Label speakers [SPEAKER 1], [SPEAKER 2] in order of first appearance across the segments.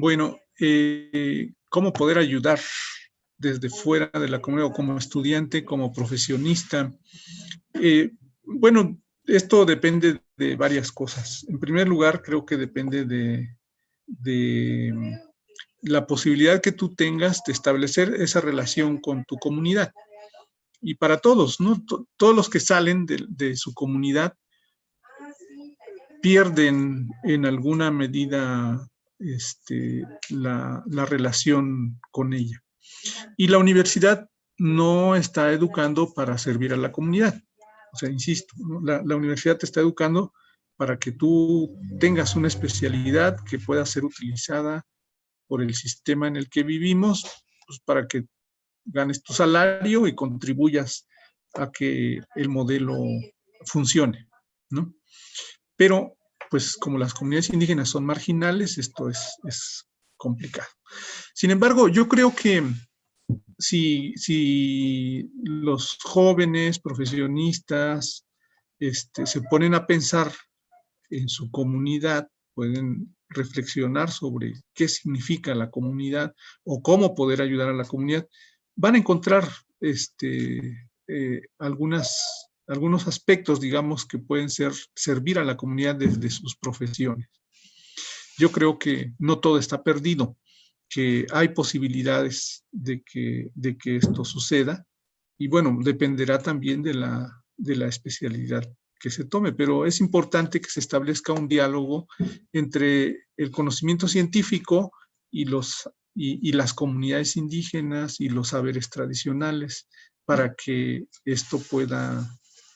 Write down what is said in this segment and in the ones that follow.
[SPEAKER 1] Bueno, eh, ¿cómo poder ayudar desde fuera de la comunidad o como estudiante, como profesionista? Eh, bueno, esto depende de varias cosas. En primer lugar, creo que depende de, la posibilidad que tú tengas de establecer esa relación con tu comunidad. Y para todos, ¿no? todos los que salen de, su comunidad pierden en alguna medida este, la, relación con ella. Y la universidad no está educando para servir a la comunidad. O sea, insisto, la, universidad te está educando para que tú tengas una especialidad que pueda ser utilizada por el sistema en el que vivimos, pues para que ganes tu salario y contribuyas a que el modelo funcione, ¿no? Pero, pues como las comunidades indígenas son marginales, esto es, complicado. Sin embargo, yo creo que si, los jóvenes profesionistas este, se ponen a pensar en su comunidad, pueden reflexionar sobre qué significa la comunidad o cómo poder ayudar a la comunidad, van a encontrar este, eh, algunas, algunos aspectos, digamos, que pueden ser, servir a la comunidad desde sus profesiones. Yo creo que no todo está perdido, que hay posibilidades de que, de que esto suceda, y bueno, dependerá también de la, de la especialidad que se tome, pero es importante que se establezca un diálogo entre el conocimiento científico y los y, las comunidades indígenas y los saberes tradicionales para que esto pueda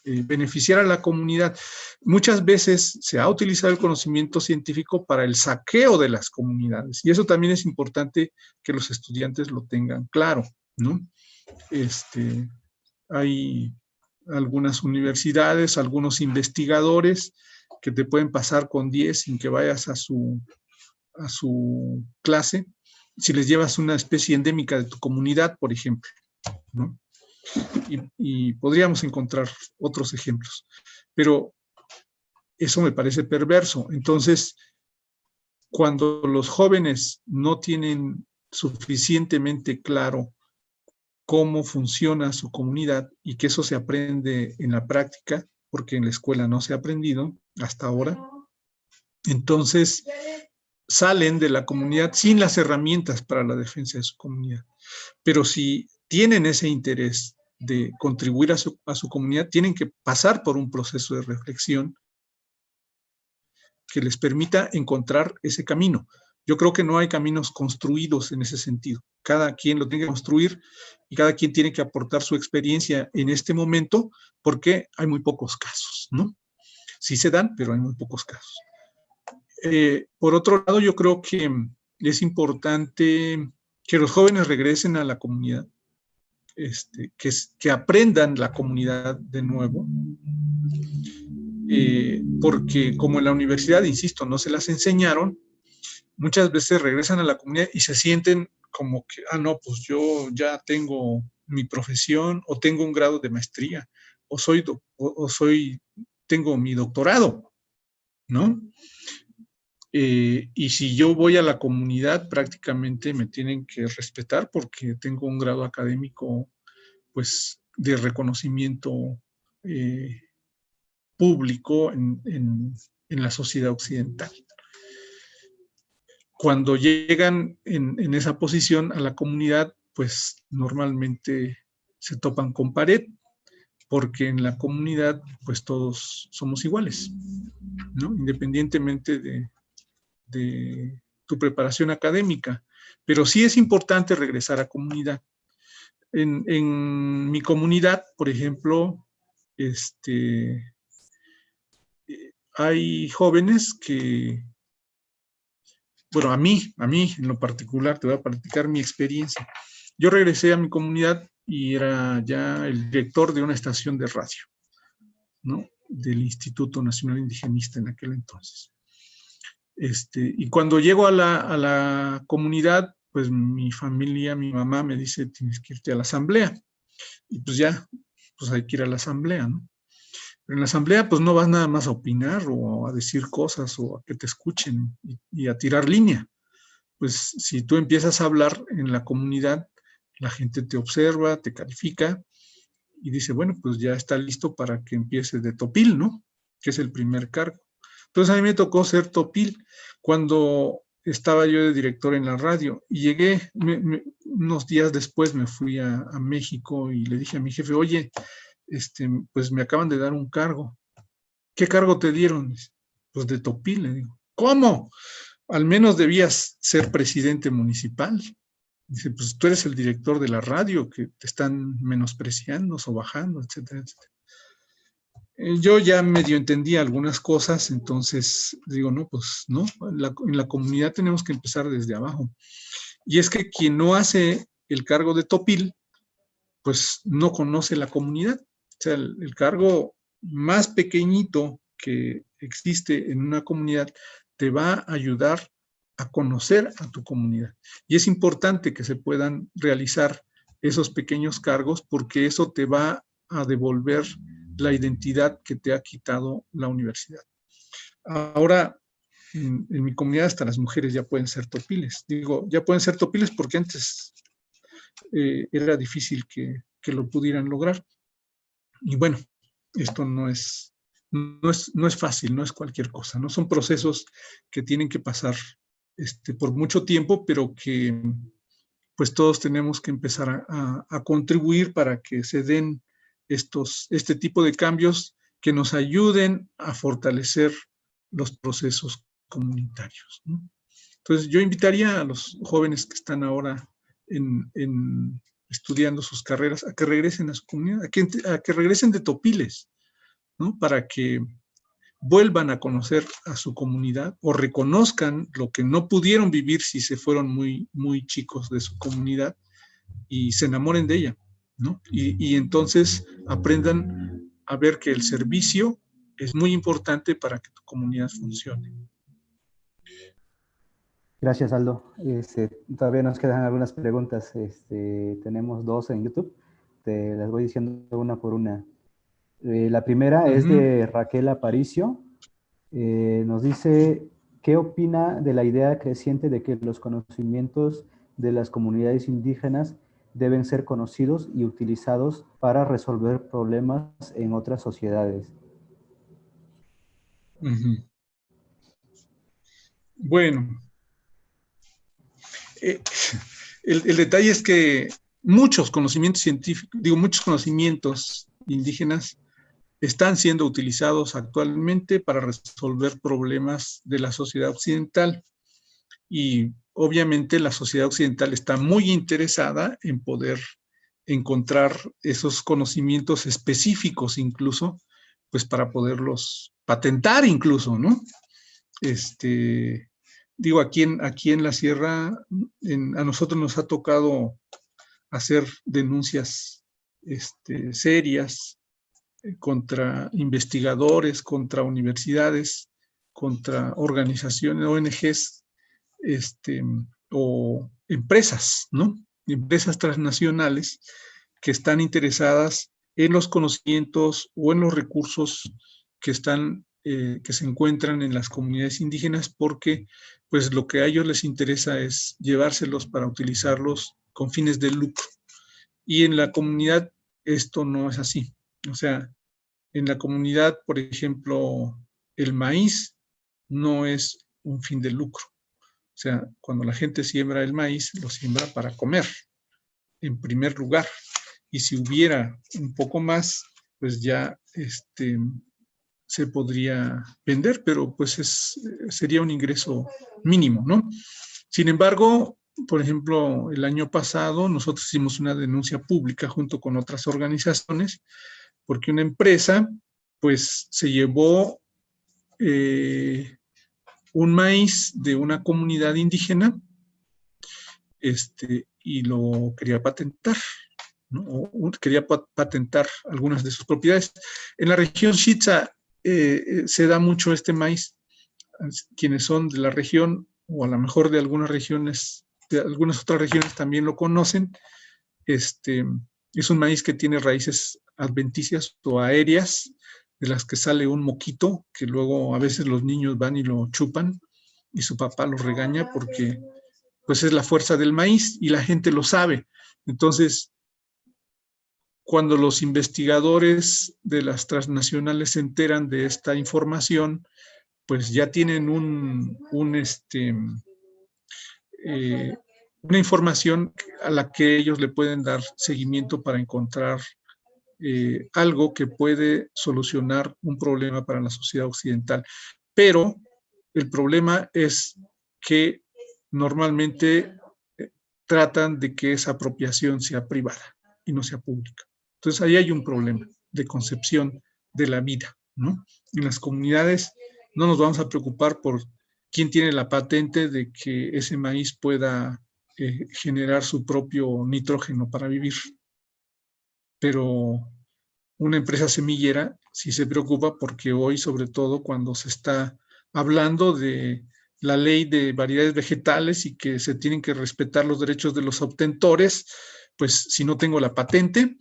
[SPEAKER 1] eh, beneficiar a la comunidad. Muchas veces se ha utilizado el conocimiento científico para el saqueo de las comunidades y eso también es importante que los estudiantes lo tengan claro, ¿no? Este, hay algunas universidades, algunos investigadores que te pueden pasar con 10 sin que vayas a su, a su clase si les llevas una especie endémica de tu comunidad, por ejemplo. ¿no? Y, podríamos encontrar otros ejemplos. Pero eso me parece perverso. Entonces, cuando los jóvenes no tienen suficientemente claro cómo funciona su comunidad y que eso se aprende en la práctica, porque en la escuela no se ha aprendido hasta ahora, entonces salen de la comunidad sin las herramientas para la defensa de su comunidad. Pero si tienen ese interés de contribuir a su, comunidad, tienen que pasar por un proceso de reflexión que les permita encontrar ese camino. Yo creo que no hay caminos construidos en ese sentido. Cada quien lo tiene que construir y cada quien tiene que aportar su experiencia en este momento porque hay muy pocos casos, ¿no? Sí se dan, pero hay muy pocos casos. Eh, por otro lado, yo creo que es importante que los jóvenes regresen a la comunidad, este, que, aprendan la comunidad de nuevo, eh, porque como en la universidad, insisto, no se las enseñaron, muchas veces regresan a la comunidad y se sienten como que, ah, no, pues yo ya tengo mi profesión o tengo un grado de maestría o soy, o soy tengo mi doctorado, ¿no? Eh, y si yo voy a la comunidad, prácticamente me tienen que respetar porque tengo un grado académico, pues, de reconocimiento eh, público en, la sociedad occidental. Cuando llegan en, en esa posición a la comunidad, pues, normalmente se topan con pared, porque en la comunidad, pues, todos somos iguales. Independientemente de, de tu preparación académica, pero sí es importante regresar a comunidad. En, mi comunidad, por ejemplo, este, hay jóvenes que, bueno, a mí, a mí en lo particular, te voy a platicar mi experiencia. Yo regresé a mi comunidad y era ya el director de una estación de radio, ¿no? Del Instituto Nacional Indigenista en aquel entonces. Este, y cuando llego a la, comunidad, pues mi familia, mi mamá me dice, tienes que irte a la asamblea. Y pues ya, pues hay que ir a la asamblea, ¿no? Pero en la asamblea, pues no vas nada más a opinar o a decir cosas o a que te escuchen y, a tirar línea. pues si tú empiezas a hablar en la comunidad, la gente te observa, te califica y dice, bueno, pues ya está listo para que empiece de topil, ¿no? Que es el primer cargo. Entonces a mí me tocó ser topil cuando estaba yo de director en la radio y llegué, unos días después me fui a, México y le dije a mi jefe, oye, este, pues me acaban de dar un cargo. ¿Qué cargo te dieron? Pues de topil, le digo. ¿Cómo? Al menos debías ser presidente municipal. Dice, pues tú eres el director de la radio, que te están menospreciando o bajando, etcétera, etcétera. Eh, yo ya medio entendía algunas cosas, entonces digo, no, pues no, en la comunidad tenemos que empezar desde abajo. Y es que quien no hace el cargo de topil, pues no conoce la comunidad. O sea, el cargo más pequeñito que existe en una comunidad te va a ayudar a conocer a tu comunidad. Y es importante que se puedan realizar esos pequeños cargos porque eso te va a devolver la identidad que te ha quitado la universidad. Ahora, en, mi comunidad hasta las mujeres ya pueden ser topiles. Digo, ya pueden ser topiles porque antes eh, era difícil que, que, lo pudieran lograr. Y bueno, esto no es, no es, no es fácil, no es cualquier cosa, ¿no? Son procesos que tienen que pasar este, por mucho tiempo, pero que pues todos tenemos que empezar a, contribuir para que se den estos, este tipo de cambios que nos ayuden a fortalecer los procesos comunitarios. Entonces yo invitaría a los jóvenes que están ahora en, estudiando sus carreras a que regresen a su comunidad, a que, a que regresen de Topiles, ¿no? para que vuelvan a conocer a su comunidad o reconozcan lo que no pudieron vivir si se fueron muy, muy chicos de su comunidad y se enamoren de ella, ¿no? Y, entonces aprendan a ver que el servicio es muy importante para que tu comunidad funcione.
[SPEAKER 2] Gracias, Aldo. Este, todavía nos quedan algunas preguntas. Este, tenemos dos en YouTube. Te las voy diciendo una por una. Eh, la primera es de Raquel Aparicio. Eh, nos dice, ¿qué opina de la idea creciente de que los conocimientos de las comunidades indígenas deben ser conocidos y utilizados para resolver problemas en otras sociedades?
[SPEAKER 1] Bueno, eh, el, el, detalle es que muchos conocimientos científicos, digo, muchos conocimientos indígenas están siendo utilizados actualmente para resolver problemas de la sociedad occidental. Y obviamente la sociedad occidental está muy interesada en poder encontrar esos conocimientos específicos incluso, pues para poderlos patentar incluso, ¿no? Este, digo, aquí en, aquí en la sierra, a nosotros nos ha tocado hacer denuncias este, serias contra investigadores, contra universidades, contra organizaciones, ONGs, este, o empresas, ¿no? Empresas transnacionales que están interesadas en los conocimientos o en los recursos que están, eh, que se encuentran en las comunidades indígenas porque pues lo que a ellos les interesa es llevárselos para utilizarlos con fines de lucro. Y en la comunidad esto no es así. O sea, en la comunidad, por ejemplo, el maíz no es un fin de lucro. O sea, cuando la gente siembra el maíz, lo siembra para comer, en primer lugar. Y si hubiera un poco más, pues ya este, se podría vender, pero pues es, sería un ingreso mínimo, ¿no? Sin embargo, por ejemplo, el año pasado nosotros hicimos una denuncia pública junto con otras organizaciones porque una empresa pues se llevó eh, un maíz de una comunidad indígena este, y lo quería patentar, quería patentar algunas de sus propiedades. En la región Shitza eh, eh, se da mucho este maíz. Quienes son de la región, o a lo mejor de algunas regiones, de algunas otras regiones también lo conocen, este, es un maíz que tiene raíces adventicias o aéreas, de las que sale un moquito, que luego a veces los niños van y lo chupan, y su papá los regaña porque pues es la fuerza del maíz y la gente lo sabe. Entonces, cuando los investigadores de las transnacionales se enteran de esta información, pues ya tienen un, este, eh, una información a la que ellos le pueden dar seguimiento para encontrar eh, algo que puede solucionar un problema para la sociedad occidental. Pero el problema es que normalmente eh, tratan de que esa apropiación sea privada y no sea pública. Entonces ahí hay un problema de concepción de la vida. ¿no? En las comunidades no nos vamos a preocupar por quién tiene la patente de que ese maíz pueda eh, generar su propio nitrógeno para vivir. Pero una empresa semillera sí se preocupa porque hoy, sobre todo cuando se está hablando de la ley de variedades vegetales y que se tienen que respetar los derechos de los obtentores, pues si no tengo la patente,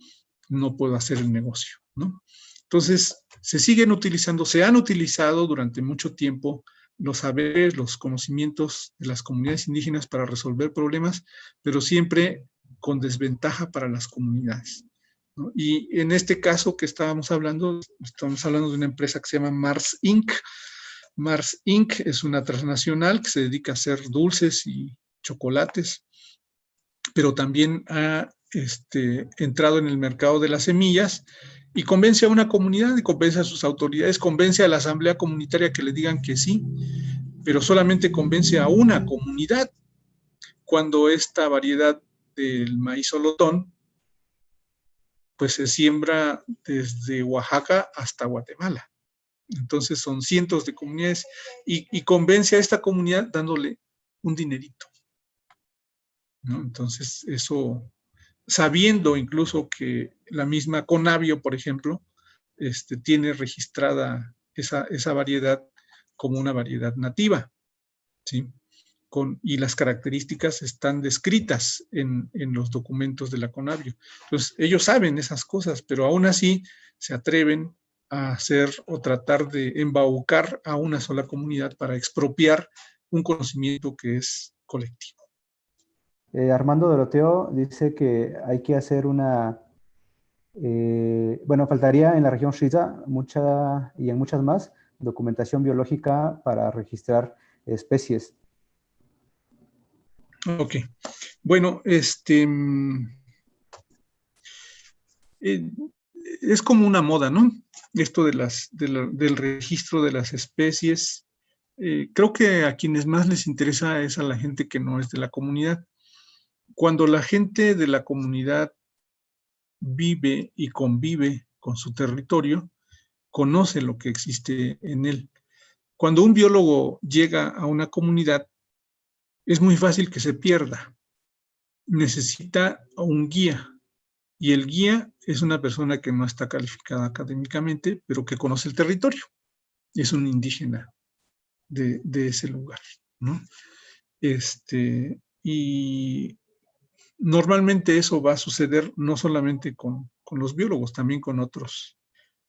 [SPEAKER 1] no puedo hacer el negocio, ¿no? Entonces, se siguen utilizando, se han utilizado durante mucho tiempo los saberes, los conocimientos de las comunidades indígenas para resolver problemas, pero siempre con desventaja para las comunidades. Y en este caso que estábamos hablando, estamos hablando de una empresa que se llama Mars Inc., Mars Inc. es una transnacional que se dedica a hacer dulces y chocolates, pero también ha este, entrado en el mercado de las semillas y convence a una comunidad y convence a sus autoridades, convence a la asamblea comunitaria que le digan que sí, pero solamente convence a una comunidad cuando esta variedad del maíz solotón pues se siembra desde Oaxaca hasta Guatemala. Entonces son cientos de comunidades y, convence a esta comunidad dándole un dinerito. Entonces eso, sabiendo incluso que la misma Conavio, por ejemplo, este, tiene registrada esa, esa variedad como una variedad nativa, ¿sí? Y las características están descritas en, en, los documentos de la Conavio. Entonces, ellos saben esas cosas, pero aún así se atreven a hacer o tratar de embaucar a una sola comunidad para expropiar un conocimiento que es colectivo.
[SPEAKER 2] Eh, Armando Doroteo dice que hay que hacer una, eh, bueno, faltaría en la región Shiza mucha y en muchas más documentación biológica para registrar especies.
[SPEAKER 1] Ok. Bueno, este... Mm, eh, es como una moda, ¿no? Esto de las, del registro de las especies. Eh, creo que a quienes más les interesa es a la gente que no es de la comunidad. Cuando la gente de la comunidad vive y convive con su territorio, conoce lo que existe en él. Cuando un biólogo llega a una comunidad, es muy fácil que se pierda. Necesita un guía, y el guía es una persona que no está calificada académicamente, pero que conoce el territorio. Es un indígena de, ese lugar. Este, y normalmente eso va a suceder no solamente con, con, los biólogos, también con otros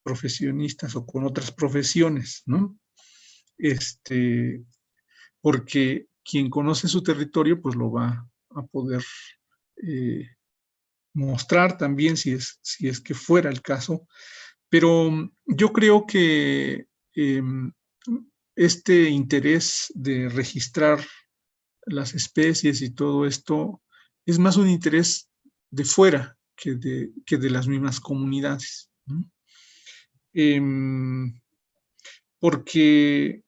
[SPEAKER 1] profesionistas o con otras profesiones, ¿no? Este, porque quien conoce su territorio, pues lo va a poder eh, mostrar también si es, si es que fuera el caso, pero mm, yo creo que em, este interés de registrar las especies y todo esto es más un interés de fuera que de, que de las mismas comunidades. Em, porque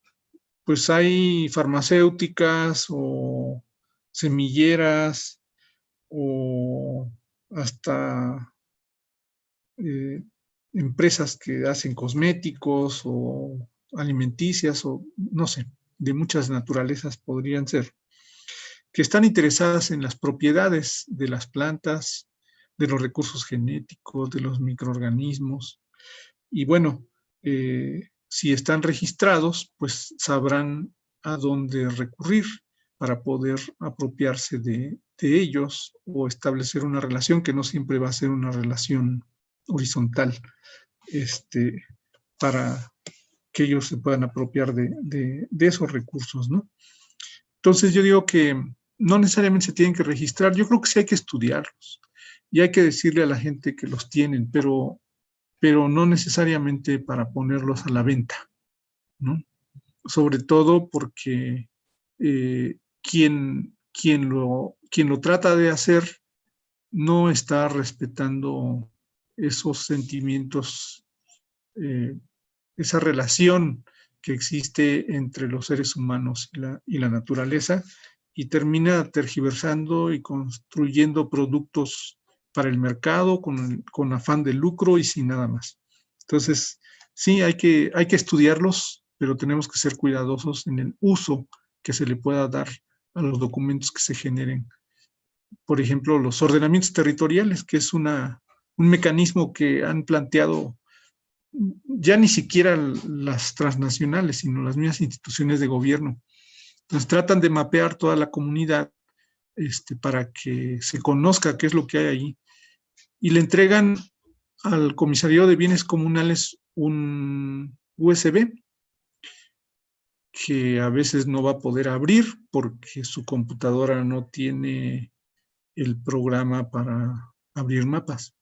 [SPEAKER 1] pues hay farmacéuticas o semilleras o hasta eh, empresas que hacen cosméticos o alimenticias o no sé, de muchas naturalezas podrían ser, que están interesadas en las propiedades de las plantas, de los recursos genéticos, de los microorganismos. Y bueno, eh, si están registrados, pues sabrán a dónde recurrir para poder apropiarse de, ellos o establecer una relación que no siempre va a ser una relación horizontal este, para que ellos se puedan apropiar de, esos recursos, ¿no? Entonces yo digo que no necesariamente se tienen que registrar. Yo creo que sí hay que estudiarlos y hay que decirle a la gente que los tienen, pero, pero no necesariamente para ponerlos a la venta. Sobre todo porque eh, quien, quien, lo, quien lo trata de hacer no está respetando esos sentimientos, eh, esa relación que existe entre los seres humanos y la naturaleza y termina tergiversando y construyendo productos para el mercado con, con, afán de lucro y sin nada más. Entonces, sí, hay que, hay que estudiarlos, pero tenemos que ser cuidadosos en el uso que se le pueda dar a los documentos que se generen. Por ejemplo, los ordenamientos territoriales, que es una, un mecanismo que han planteado ya ni siquiera las transnacionales, sino las mismas instituciones de gobierno. Entonces tratan de mapear toda la comunidad este, para que se conozca qué es lo que hay ahí y le entregan al comisario de bienes comunales un USB que a veces no va a poder abrir porque su computadora no tiene el programa para abrir mapas.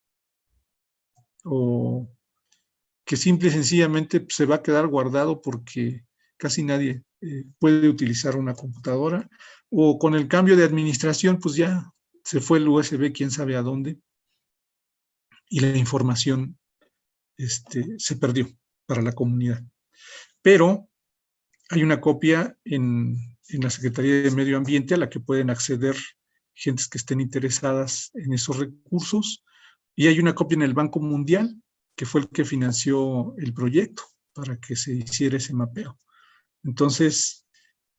[SPEAKER 1] O que simple y sencillamente pues, se va a quedar guardado porque casi nadie eh, puede utilizar una computadora. O con el cambio de administración, pues ya se fue el USB, quién sabe a dónde. Y la información este, se perdió para la comunidad. Pero hay una copia en, en la Secretaría de Medio Ambiente a la que pueden acceder gentes que estén interesadas en esos recursos. Y hay una copia en el Banco Mundial que fue el que financió el proyecto para que se hiciera ese mapeo. Entonces,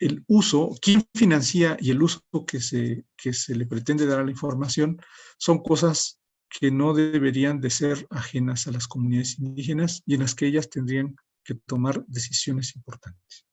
[SPEAKER 1] el uso, quién financia y el uso que se, que se le pretende dar a la información son cosas que no deberían de ser ajenas a las comunidades indígenas y en las que ellas tendrían que tomar decisiones importantes.